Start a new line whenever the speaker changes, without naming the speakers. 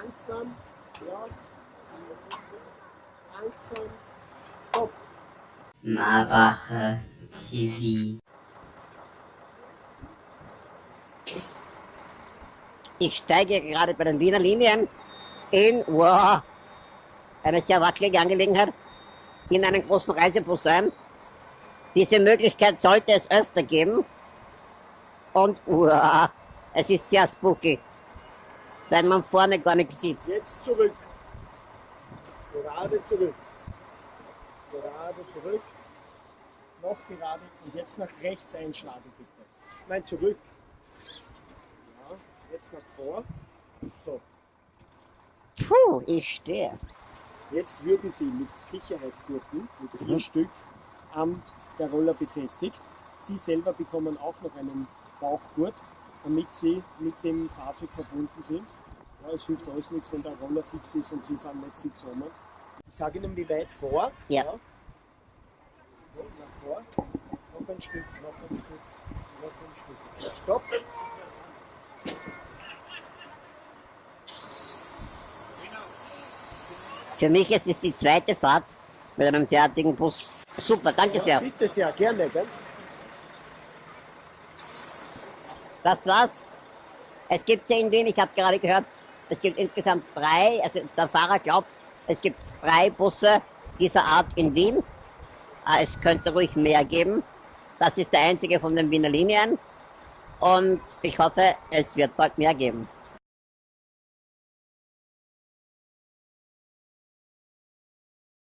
Langsam. Ja. Langsam. Stopp.
Marbacher TV.
Ich steige gerade bei den Wiener Linien in, wow, eine sehr wackelige Angelegenheit, in einen großen Reisebus ein. Diese Möglichkeit sollte es öfter geben. Und, wow, es ist sehr spooky, weil man vorne gar nichts sieht.
Jetzt zurück. Gerade zurück. Gerade zurück. Noch gerade und jetzt nach rechts einschlagen bitte. Nein, zurück. Ja, jetzt nach vor. So,
Puh, ich stehe.
jetzt würden Sie mit Sicherheitsgurten, mit vier Stück, an der Roller befestigt. Sie selber bekommen auch noch einen Bauchgurt, damit Sie mit dem Fahrzeug verbunden sind. Ja, es hilft alles nichts, wenn der Roller fix ist und Sie sind nicht fix rum. Ich sage Ihnen, wie weit vor.
Ja.
Ja, vor. Noch ein Stück, noch ein Stück, noch ein Stück. Stopp.
Für mich ist es die zweite Fahrt mit einem derartigen Bus. Super, danke
Ja,
sehr.
bitte sehr, gerne. Ganz.
Das war's. Es gibt ja in Wien, ich habe gerade gehört, es gibt insgesamt drei, also der Fahrer glaubt, es gibt drei Busse dieser Art in Wien. Ah, Es könnte ruhig mehr geben. Das ist der einzige von den Wiener Linien. Und ich hoffe, es wird bald mehr geben.